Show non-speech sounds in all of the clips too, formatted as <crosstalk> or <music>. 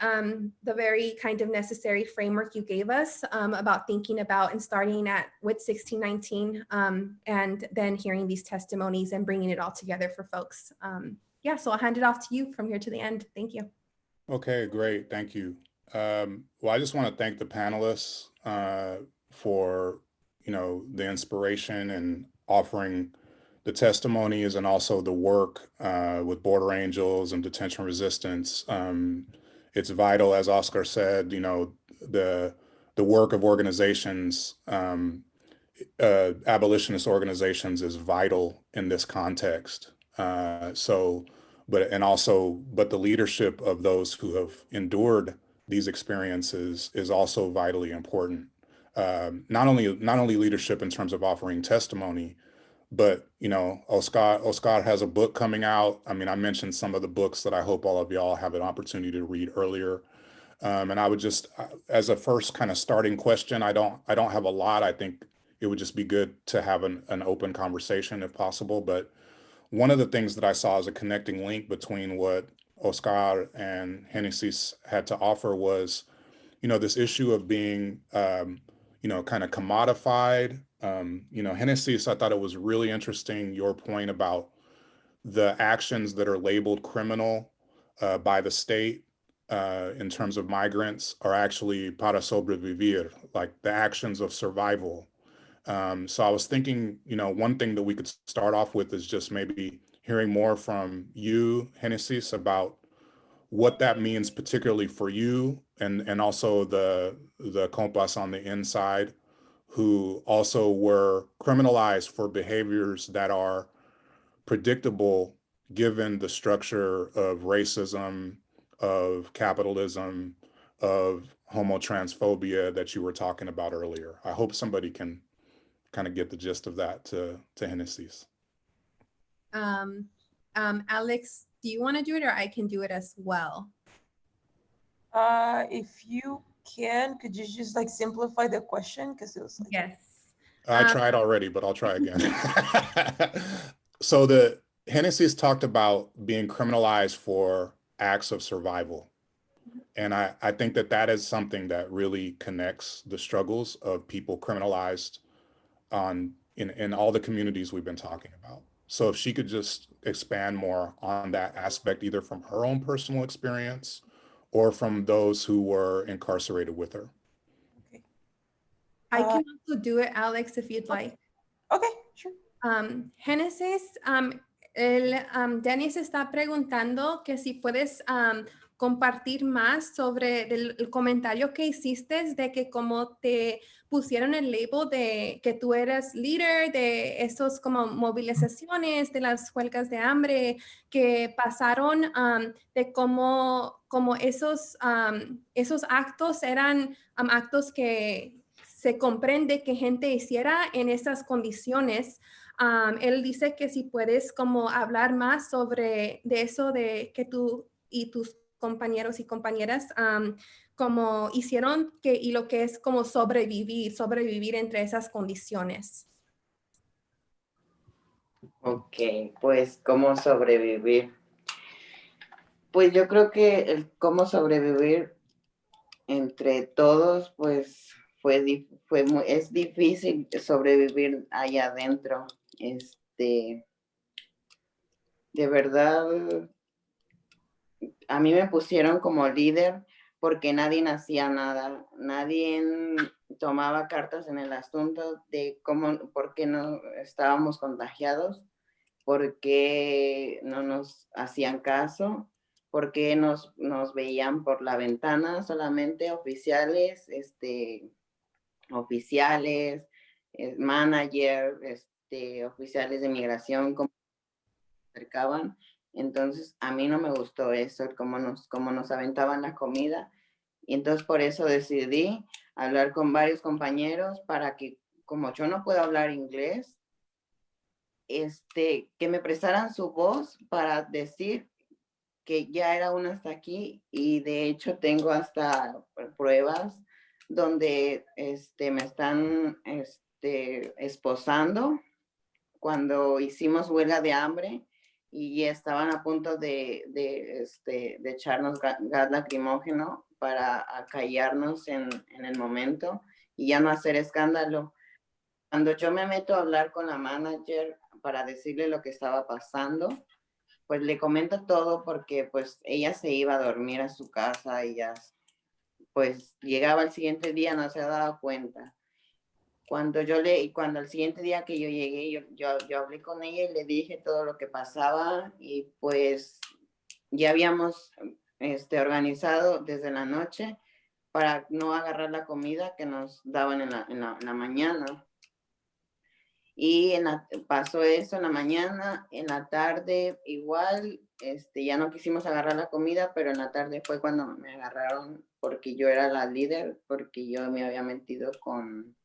um, the very kind of necessary framework you gave us um, about thinking about and starting at with 1619 um, and then hearing these testimonies and bringing it all together for folks. Um, yeah, so I'll hand it off to you from here to the end. Thank you. Okay, great. Thank you. Um, well, I just want to thank the panelists uh, for, you know, the inspiration and offering the testimonies and also the work uh, with Border Angels and detention resistance. Um, it's vital, as Oscar said, you know, the the work of organizations, um, uh, abolitionist organizations is vital in this context. Uh, so, but, and also, but the leadership of those who have endured these experiences is also vitally important. Um, not only, not only leadership in terms of offering testimony, but you know, Oscar, Oscar has a book coming out. I mean, I mentioned some of the books that I hope all of y'all have an opportunity to read earlier. Um, and I would just, uh, as a first kind of starting question, I don't, I don't have a lot. I think it would just be good to have an, an open conversation if possible. But one of the things that I saw as a connecting link between what Oscar and Genesis had to offer was, you know, this issue of being, um, you know, kind of commodified um, you know, Genesis, I thought it was really interesting, your point about the actions that are labeled criminal uh, by the state uh, in terms of migrants are actually para sobrevivir, like the actions of survival. Um, so I was thinking, you know, one thing that we could start off with is just maybe hearing more from you, Genesis, about what that means particularly for you and, and also the, the compas on the inside who also were criminalized for behaviors that are predictable given the structure of racism, of capitalism, of homotransphobia that you were talking about earlier. I hope somebody can kind of get the gist of that to, to Genesis. Um, um, Alex, do you want to do it or I can do it as well? Uh, if you can, could you just like simplify the question? Because it was like, Yes. I Um, tried already, but I'll try again. <laughs> <laughs> so the Genesis talked about being criminalized for acts of survival. And I, I think that that is something that really connects the struggles of people criminalized on in, in all the communities we've been talking about. So if she could just expand more on that aspect, either from her own personal experience or from those who were incarcerated with her. Okay. I Uh, can also do it, Alex, if you'd like. okay, sure. Um, Génesis, um, el, um, Dennis está preguntando que si puedes um, compartir más sobre el, el comentario que hiciste de que como te pusieron el label de que tú eres líder de esos como movilizaciones, de las huelgas de hambre que pasaron, um, de cómo, como esos, um, esos actos eran um, actos que se comprende que gente hiciera en esas condiciones. Um, él dice que si puedes como hablar más sobre de eso de que tú y tus compañeros y compañeras um, como hicieron que y lo que es como sobrevivir, sobrevivir entre esas condiciones. Ok, pues cómo sobrevivir. Pues yo creo que el cómo sobrevivir entre todos, pues fue, fue mu- es difícil sobrevivir allá adentro. Este, de verdad, a mí me pusieron como líder porque nadie hacía nada, nadie tomaba cartas en el asunto de cómo, por qué no estábamos contagiados, por qué no nos hacían caso, por qué nos, veían por la ventana solamente oficiales, este, oficiales, eh, manager, este, oficiales de migración, como acercaban. Entonces, a mí no me gustó eso, cómo nos, cómo nos aventaban la comida. Y entonces por eso decidí hablar con varios compañeros para que, como yo no puedo hablar inglés, este, que me prestaran su voz para decir que ya era una hasta aquí y de hecho tengo hasta pruebas donde este, me están este, esposando cuando hicimos huelga de hambre y estaban a punto de, de, este, de echarnos ga- gas lacrimógeno para acallarnos en, en el momento y ya no hacer escándalo. Cuando yo me meto a hablar con la manager para decirle lo que estaba pasando, pues le comento todo porque pues ella se iba a dormir a su casa ya pues llegaba el siguiente día no se ha dado cuenta. Cuando yo le, cuando el siguiente día que yo llegué, yo, yo, yo hablé con ella y le dije todo lo que pasaba y pues ya habíamos este, organizado desde la noche para no agarrar la comida que nos daban en la, en la, en la mañana. Y en la- pasó eso en la mañana, en la tarde igual, este, ya no quisimos agarrar la comida, pero en la tarde fue cuando me agarraron porque yo era la líder, porque yo me había metido con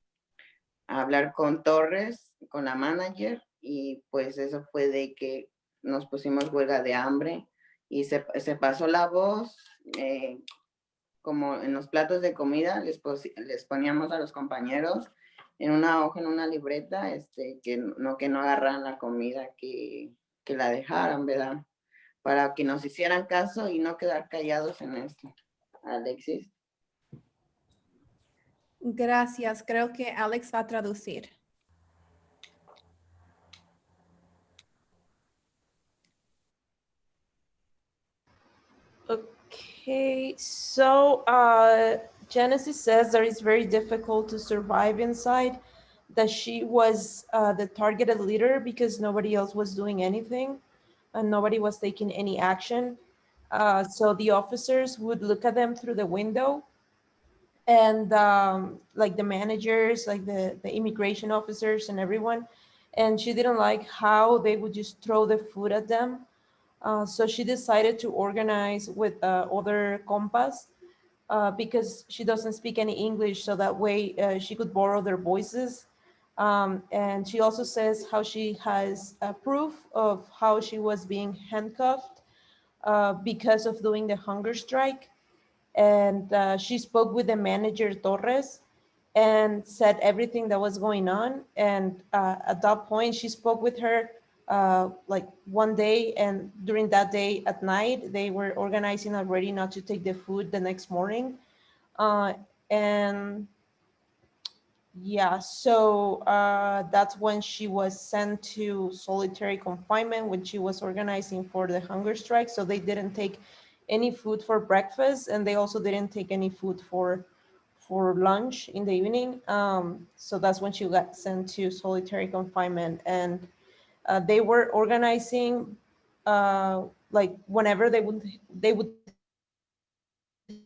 a hablar con Torres, con la manager, y pues eso fue de que nos pusimos huelga de hambre y se, pasó la voz, eh, como en los platos de comida les, les poníamos a los compañeros en una hoja, en una libreta, este, que no, que no agarraran la comida, que, que la dejaran, ¿verdad? Para que nos hicieran caso y no quedar callados en esto. Alexis. Gracias. Creo que Alex va a traducir. Okay, so uh, Genesis says that it's very difficult to survive inside, that she was uh, the targeted leader because nobody else was doing anything and nobody was taking any action. Uh, so the officers would look at them through the window and um, like the managers, like the, the immigration officers and everyone. And she didn't like how they would just throw the food at them. Uh, so she decided to organize with uh, other compas uh, because she doesn't speak any English, so that way uh, she could borrow their voices. Um, and she also says how she has proof of how she was being handcuffed uh, because of doing the hunger strike. And uh, she spoke with the manager Torres and said everything that was going on. And uh, at that point, she spoke with her uh, like one day and during that day at night they were organizing already not to take the food the next morning uh, and yeah so uh, that's when she was sent to solitary confinement when she was organizing for the hunger strike so they didn't take any food for breakfast and they also didn't take any food for for lunch in the evening. Um, so that's when she got sent to solitary confinement and uh, they were organizing uh, like whenever they would they would the the food the plates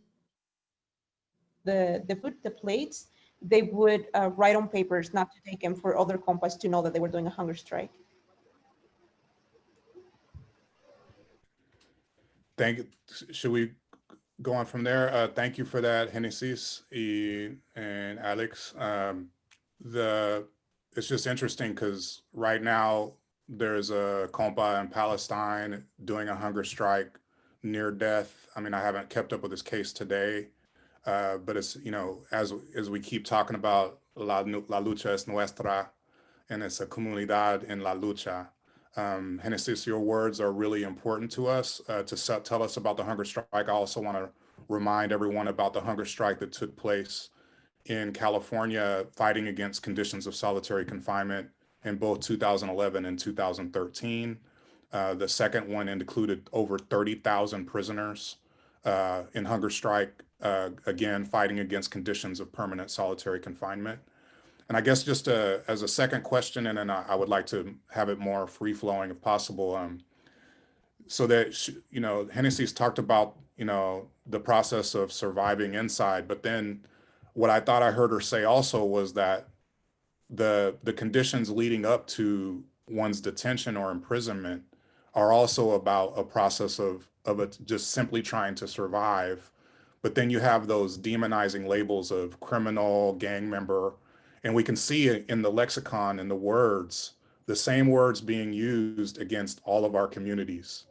they would uh, write on papers not to take them for other compas to know that they were doing a hunger strike Thank you. Should we go on from there? Uh, thank you for that, Genesis and Alex. Um, the it's just interesting because right now there's a compa in Palestine doing a hunger strike near death. I mean, I haven't kept up with this case today, uh, but it's you know as as we keep talking about la, la lucha es nuestra, and it's a comunidad in la lucha. Um, your words are really important to us uh, to set, tell us about the hunger strike. I also want to remind everyone about the hunger strike that took place in California fighting against conditions of solitary confinement in both 2011 and 2013. Uh, the second one included over 30,000 prisoners uh, in hunger strike, uh, again, fighting against conditions of permanent solitary confinement. And I guess just uh, as a second question, and then I, I would like to have it more free flowing if possible. Um, so that, you know, Genesis talked about, you know, the process of surviving inside, but then what I thought I heard her say also was that the the conditions leading up to one's detention or imprisonment are also about a process of of it just simply trying to survive. But then you have those demonizing labels of criminal, gang member, and we can see it in the lexicon and the words, the same words being used against all of our communities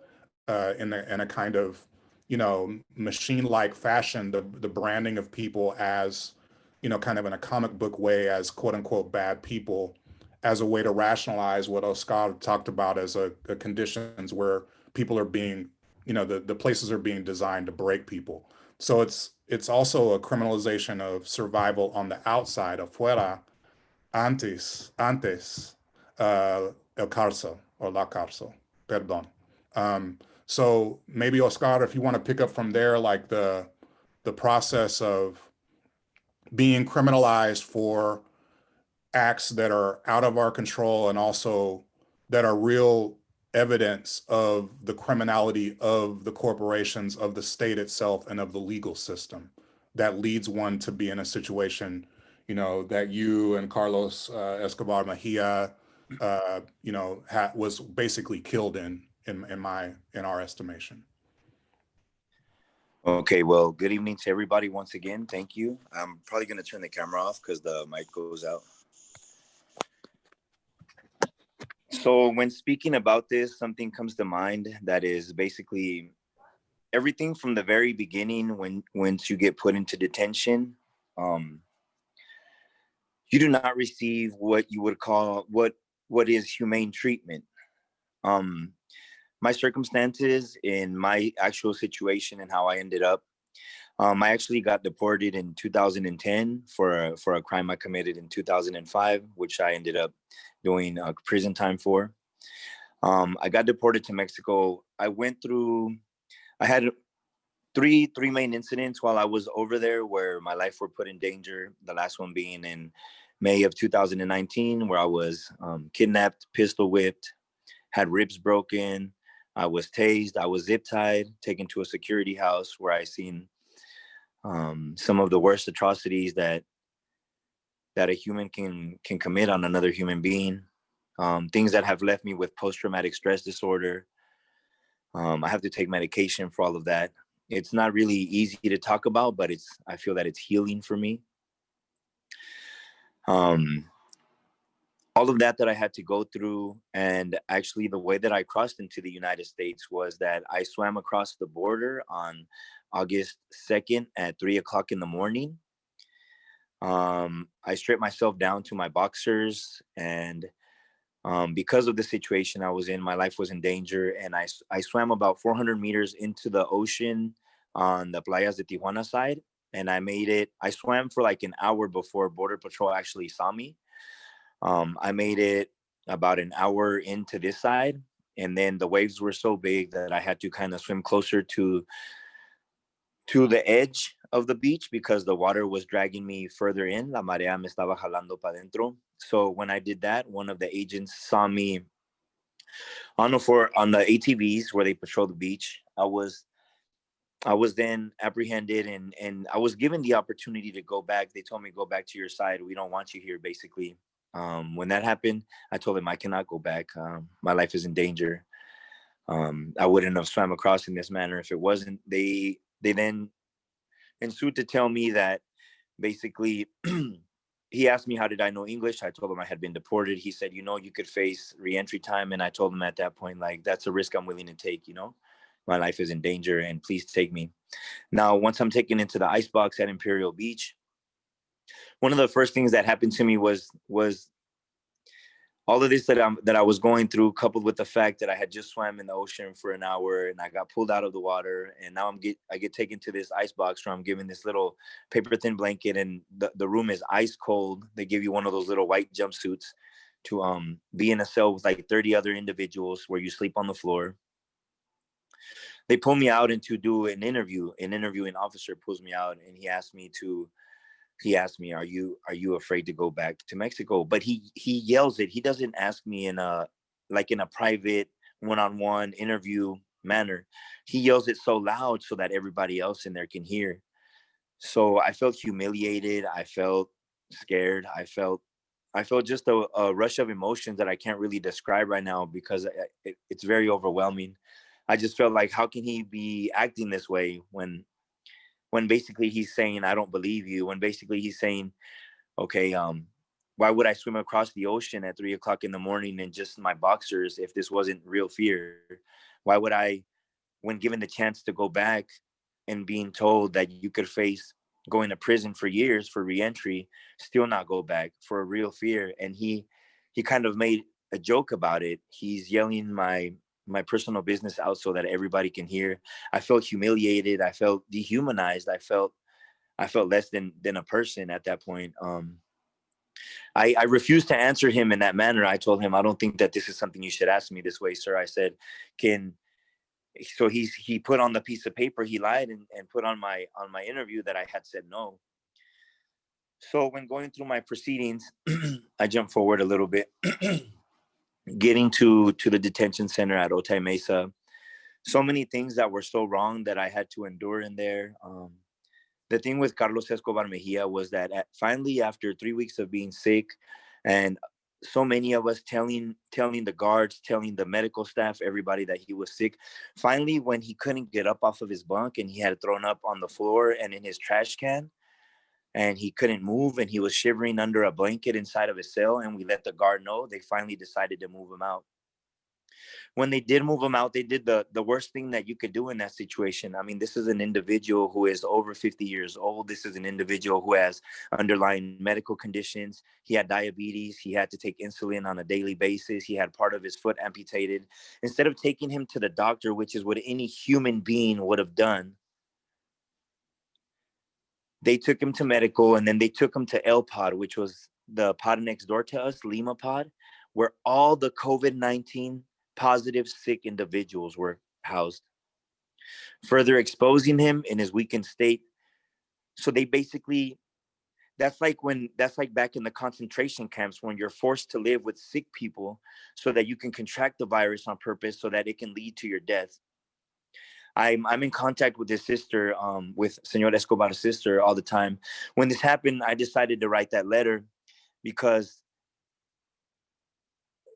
uh, in, a, in a kind of, you know, machine-like fashion, the, the branding of people as, you know, kind of in a comic book way as quote unquote bad people as a way to rationalize what Oscar talked about as a, a conditions where people are being, you know, the, the places are being designed to break people. So it's it's also a criminalization of survival on the outside, afuera, antes, antes, uh, el cárcel or la cárcel, perdón. Um, so maybe Oscar, if you want to pick up from there, like the the process of being criminalized for acts that are out of our control and also that are real evidence of the criminality of the corporations, of the state itself, and of the legal system that leads one to be in a situation, you know, that you and Carlos uh, Escobar Mejia, uh, you know, was basically killed in, in, in my, in our estimation. Okay, well, good evening to everybody once again. Thank you. I'm probably going to turn the camera off because the mic goes out. So when speaking about this, something comes to mind that is basically everything from the very beginning when once you get put into detention, um, you do not receive what you would call what what is humane treatment. Um, my circumstances in my actual situation and how I ended up. Um, I actually got deported in 2010 for a, for a crime I committed in 2005, which I ended up doing uh, prison time for. Um, I got deported to Mexico. I went through, I had three three main incidents while I was over there where my life were put in danger. The last one being in May of 2019, where I was um, kidnapped, pistol whipped, had ribs broken, I was tased, I was zip tied, taken to a security house where I seen um, some of the worst atrocities that that a human can can commit on another human being. Um, things that have left me with post-traumatic stress disorder. Um, I have to take medication for all of that. It's not really easy to talk about, but it's I feel that it's healing for me. Um, all of that that I had to go through. And actually the way that I crossed into the United States was that I swam across the border on August 2nd at three o'clock in the morning. Um, I stripped myself down to my boxers and um, because of the situation I was in, my life was in danger. And I, I swam about 400 meters into the ocean on the Playas de Tijuana side. And I made it, I swam for like an hour before Border Patrol actually saw me. Um, I made it about an hour into this side, and then the waves were so big that I had to kind of swim closer to to the edge of the beach because the water was dragging me further in. La marea me estaba jalando para dentro. So when I did that, one of the agents saw me on the for on the ATVs where they patrol the beach. I was I was then apprehended and and I was given the opportunity to go back. They told me go back to your side. We don't want you here, basically. Um, when that happened, I told him I cannot go back. Um, my life is in danger. Um, I wouldn't have swam across in this manner if it wasn't. They they then ensued to tell me that basically <clears throat> he asked me how did I know English. I told him I had been deported. He said, you know, you could face reentry time, and I told him at that point like that's a risk I'm willing to take. You know, my life is in danger, and please take me. Now, once I'm taken into the ice box at Imperial Beach, one of the first things that happened to me was was all of this that I'm that I was going through, coupled with the fact that I had just swam in the ocean for an hour and I got pulled out of the water, and now I'm get I get taken to this ice box where I'm given this little paper thin blanket, and the, the room is ice cold. They give you one of those little white jumpsuits to um be in a cell with like 30 other individuals where you sleep on the floor. They pull me out and to do an interview. An interviewing officer pulls me out and he asked me to he asked me, "Are you are you afraid to go back to Mexico?" But he he yells it. He doesn't ask me in a like in a private one-on-one interview manner. He yells it so loud so that everybody else in there can hear. So I felt humiliated. I felt scared. I felt I felt just a, a rush of emotions that I can't really describe right now because eh, it, it's very overwhelming. I just felt like, how can he be acting this way when when basically he's saying i don't believe you when basically he's saying okay um why would i swim across the ocean at three o'clock in the morning in just my boxers if this wasn't real fear why would i when given the chance to go back and being told that you could face going to prison for years for reentry still not go back for a real fear and he he kind of made a joke about it. He's yelling my my personal business out so that everybody can hear. I felt humiliated. I felt dehumanized. I felt I felt less than than a person at that point. Um, I, I refused to answer him in that manner. I told him, I don't think that this is something you should ask me this way, sir. I said, can so he's he put on the piece of paper he lied and, and put on my on my interview that I had said no. So when going through my proceedings, <clears throat> I jumped forward a little bit, <clears throat> getting to to the detention center at Otay Mesa. So many things that were so wrong that I had to endure in there. Um, the thing with Carlos Escobar Mejia was that at, finally, after three weeks of being sick, and so many of us telling telling the guards, telling the medical staff, everybody that he was sick. Finally, when he couldn't get up off of his bunk and he had thrown up on the floor and in his trash can, and he couldn't move and he was shivering under a blanket inside of his cell, and we let the guard know. They finally decided to move him out when they did move him out, they did the the worst thing that you could do in that situation. I mean, this is an individual who is over 50 years old. This is an individual who has underlying medical conditions. He had diabetes. He had to take insulin on a daily basis. He had part of his foot amputated. Instead of taking him to the doctor, which is what any human being would have done, they took him to medical and then they took him to L Pod, which was the pod next door to us, Lima Pod, where all the COVID 19 positive sick individuals were housed, further exposing him in his weakened state. So they basically, that's like when, that's like back in the concentration camps when you're forced to live with sick people so that you can contract the virus on purpose so that it can lead to your death. I'm, I'm in contact with his sister, um, with Senor Escobar's sister all the time. When this happened, I decided to write that letter because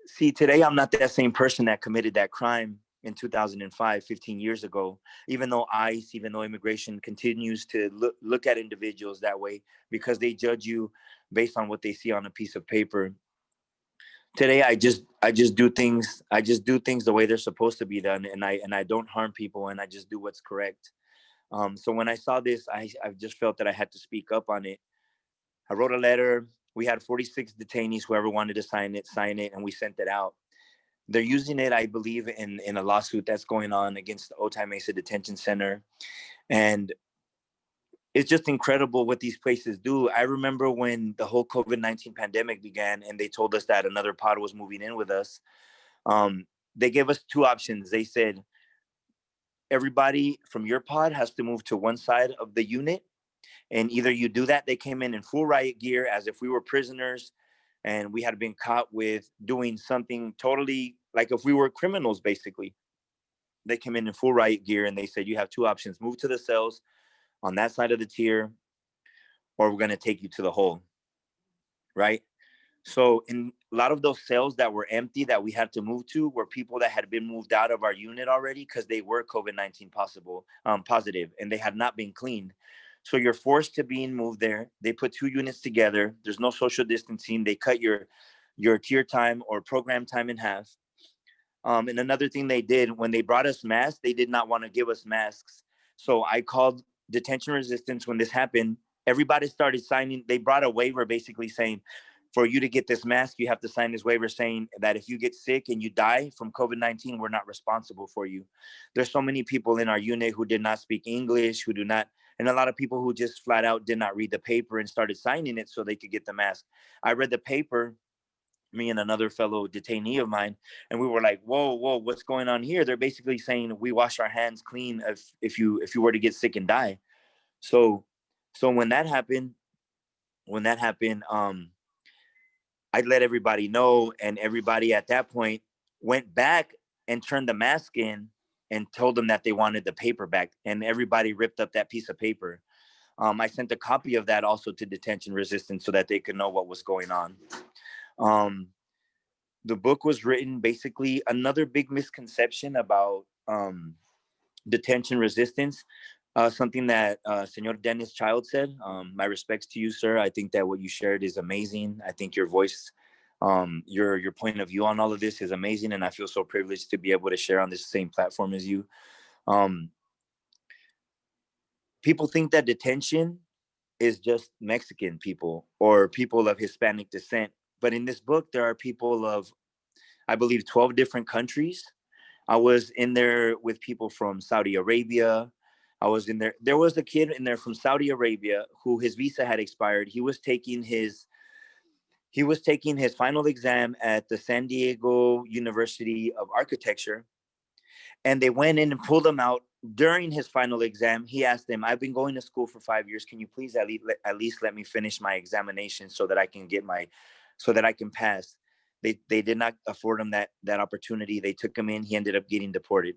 see, today I'm not that same person that committed that crime in 2005, 15 years ago, even though ICE, even though immigration continues to look, look at individuals that way because they judge you based on what they see on a piece of paper. Today, I just, I just do things, I just do things the way they're supposed to be done. And I, and I don't harm people and I just do what's correct. Um, so when I saw this, I, I just felt that I had to speak up on it. I wrote a letter, we had 46 detainees whoever wanted to sign it sign it and we sent it out they're using it i believe in in a lawsuit that's going on against the otay mesa detention center and it's just incredible what these places do. I remember when the whole covid-19 pandemic began and they told us that another pod was moving in with us um, they gave us two options. They said everybody from your pod has to move to one side of the unit. And either you do that, they came in in full riot gear as if we were prisoners and we had been caught with doing something totally like if we were criminals, basically. They came in in full riot gear and they said, you have two options, move to the cells on that side of the tier, or we're gonna take you to the hole, right? So in a lot of those cells that were empty that we had to move to were people that had been moved out of our unit already because they were COVID-19 possible, um, positive, and they had not been cleaned. So you're forced to being moved there. They put two units together. There's no social distancing. They cut your your tier time or program time in half. Um, and another thing they did when they brought us masks, they did not want to give us masks. So I called detention resistance when this happened. Everybody started signing. They brought a waiver basically saying, for you to get this mask, you have to sign this waiver saying that if you get sick and you die from COVID-19, we're not responsible for you. There's so many people in our unit who did not speak English, who do not and a lot of people who just flat out did not read the paper and started signing it so they could get the mask. I read the paper, me and another fellow detainee of mine, and we were like, "Whoa, whoa, what's going on here?" They're basically saying we wash our hands clean if if you if you were to get sick and die. So, so when that happened, when that happened, um, I let everybody know, and everybody at that point went back and turned the mask in and told them that they wanted the paper back and everybody ripped up that piece of paper. Um, I sent a copy of that also to detention resistance so that they could know what was going on. Um, the book was written basically another big misconception about um, detention resistance. Uh, something that uh, Senor Dennis Childs said. Um, my respects to you, sir. I think that what you shared is amazing. I think your voice um, your your point of view on all of this is amazing, and I feel so privileged to be able to share on this same platform as you. Um, people think that detention is just Mexican people or people of Hispanic descent. But in this book, there are people of, I believe, 12 different countries. I was in there with people from Saudi Arabia. I was in there. There was a kid in there from Saudi Arabia who his visa had expired. He was taking his he was taking his final exam at the San Diego University of Architecture. And they went in and pulled him out during his final exam. He asked them, I've been going to school for five years. Can you please at least, at least let me finish my examination so that I can get my, so that I can pass? They, they did not afford him that, that opportunity. They took him in. He ended up getting deported.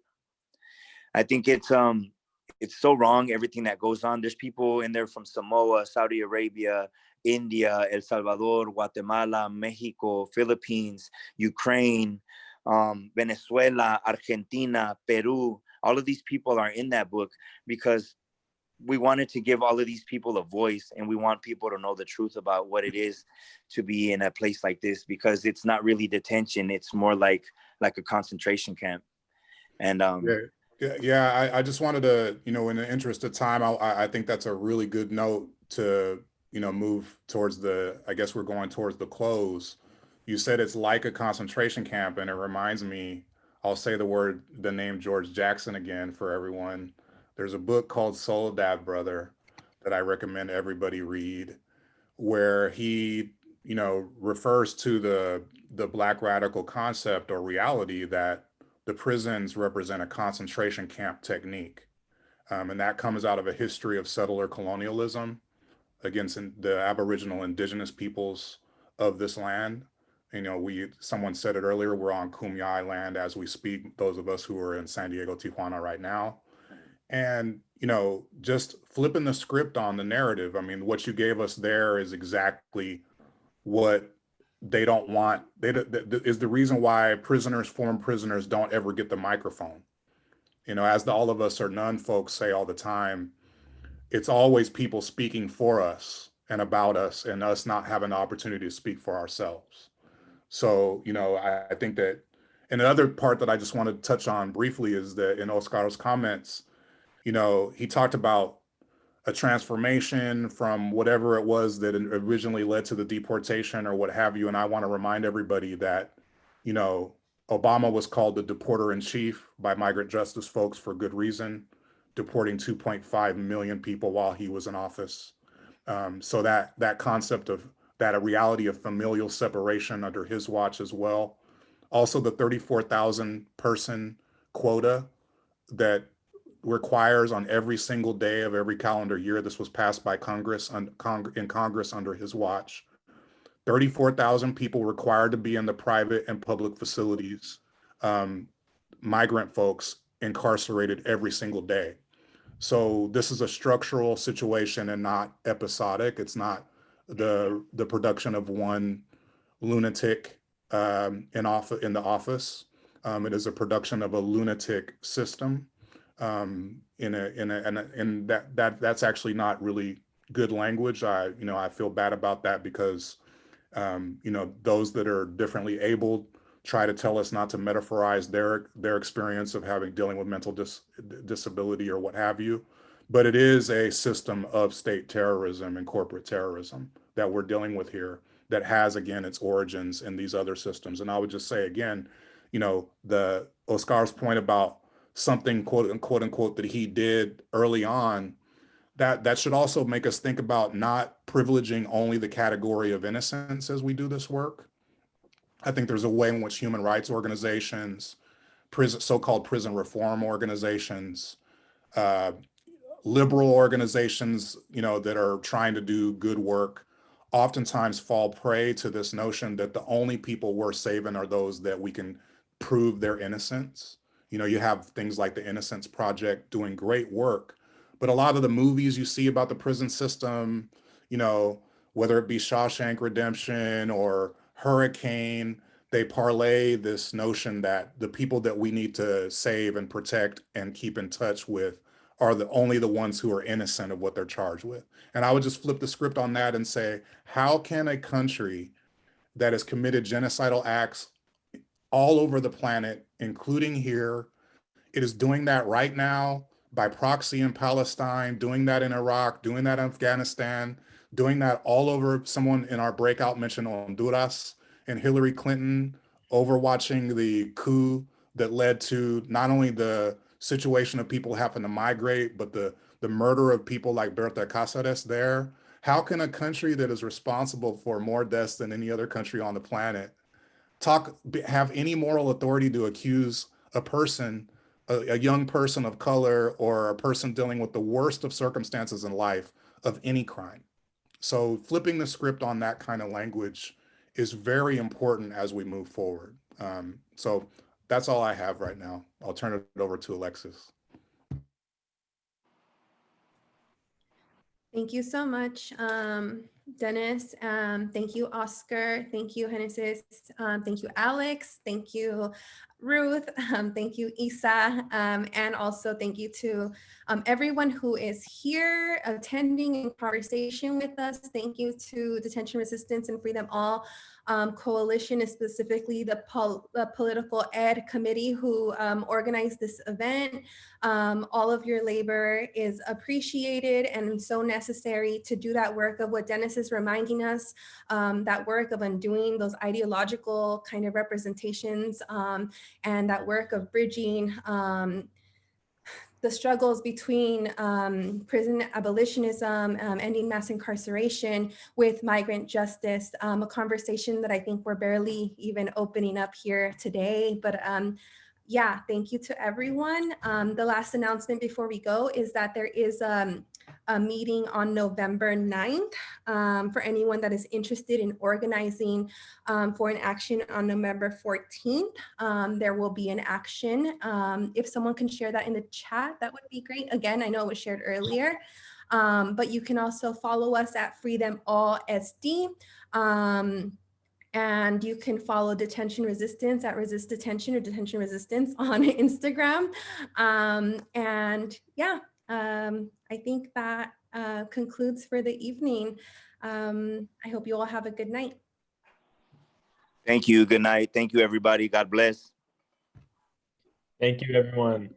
I think it's, um, it's so wrong, everything that goes on. There's people in there from Samoa, Saudi Arabia, India, El Salvador, Guatemala, Mexico, Philippines, Ukraine, um, Venezuela, Argentina, Peru. All of these people are in that book because we wanted to give all of these people a voice and we want people to know the truth about what it is to be in a place like this because it's not really detention it's more like like a concentration camp and um Yeah, yeah. I, I just wanted to, you know, in the interest of time, I, I think that's a really good note to, you know, move towards the, I guess we're going towards the close. You said it's like a concentration camp, and it reminds me, I'll say the word, the name George Jackson again for everyone. There's a book called Soledad Brother that I recommend everybody read, where he, you know, refers to the the black radical concept or reality that the prisons represent a concentration camp technique. Um, and that comes out of a history of settler colonialism against the Aboriginal indigenous peoples of this land. You know, we, someone said it earlier, we're on Kumeyaay land as we speak, those of us who are in San Diego, Tijuana right now. And, you know, just flipping the script on the narrative. I mean, what you gave us there is exactly what they don't want they is the reason why prisoners former prisoners don't ever get the microphone you know as the, All of Us or None folks say all the time it's always people speaking for us and about us and us not having the opportunity to speak for ourselves so you know i, I think that and the other part that i just want to touch on briefly is that in oscar's comments you know he talked about a transformation from whatever it was that originally led to the deportation or what have you. And I want to remind everybody that, you know, Obama was called the deporter in chief by migrant justice folks for good reason, deporting 2.5 million people while he was in office. Um, so that that concept of that a reality of familial separation under his watch as well. Also, the 34,000 person quota that requires on every single day of every calendar year. This was passed by Congress on Cong- in Congress under his watch. 34,000 people required to be in the private and public facilities. Um, migrant folks incarcerated every single day. So this is a structural situation and not episodic. It's not the the production of one lunatic um, in off in the office. Um, it is a production of a lunatic system um, in a in a and, and that that that's actually not really good language. I you know I feel bad about that because um, you know those that are differently abled try to tell us not to metaphorize their their experience of having dealing with mental dis, disability or what have you. But it is a system of state terrorism and corporate terrorism that we're dealing with here that has again its origins in these other systems. And I would just say again, you know, the Oscar's point about something quote unquote unquote that he did early on that that should also make us think about not privileging only the category of innocence as we do this work. I think there's a way in which human rights organizations prison so-called prison reform organizations uh, liberal organizations you know that are trying to do good work oftentimes fall prey to this notion that the only people we're saving are those that we can prove their innocence you know, you have things like the Innocence Project doing great work, but a lot of the movies you see about the prison system, you know, whether it be Shawshank Redemption or Hurricane, they parlay this notion that the people that we need to save and protect and keep in touch with are the only the ones who are innocent of what they're charged with. And I would just flip the script on that and say, how can a country that has committed genocidal acts all over the planet, including here. It is doing that right now by proxy in Palestine, doing that in Iraq, doing that in Afghanistan, doing that all over, someone in our breakout mentioned Honduras and Hillary Clinton overwatching the coup that led to not only the situation of people having to migrate, but the, the murder of people like Berta Cáceres there. How can a country that is responsible for more deaths than any other country on the planet talk, have any moral authority to accuse a person, a, a young person of color or a person dealing with the worst of circumstances in life of any crime? So flipping the script on that kind of language is very important as we move forward. Um, so that's all I have right now. I'll turn it over to Alexis. Thank you so much, um, Dennis. Um, thank you, Oscar. Thank you, Genesis. Um, thank you, Alex. Thank you, Ruth. <laughs> Um, thank you, Isa. Um, and also thank you to um, everyone who is here attending in conversation with us. Thank you to Detention Resistance and Free Them All um, Coalition, is specifically the, pol- the Political Ed Committee who um, organized this event. Um, all of your labor is appreciated and so necessary to do that work of what Dennis is reminding us, um, that work of undoing those ideological kind of representations um, and that work of bridging um, the struggles between um, prison abolitionism, um, ending mass incarceration with migrant justice, um, a conversation that I think we're barely even opening up here today. But um, yeah, thank you to everyone. Um, the last announcement before we go is that there is um, a meeting on November 9th um, for anyone that is interested in organizing um, for an action on November 14th. Um, there will be an action. Um, if someone can share that in the chat, that would be great. Again, I know it was shared earlier, but you can also follow us at Free Them All SD. And you can follow Detention Resistance at Resist Detention or Detention Resistance <laughs> on Instagram. Um, and yeah, um, I think that uh, concludes for the evening. Um, I hope you all have a good night. Thank you. Good night. Thank you, everybody. God bless. Thank you, everyone.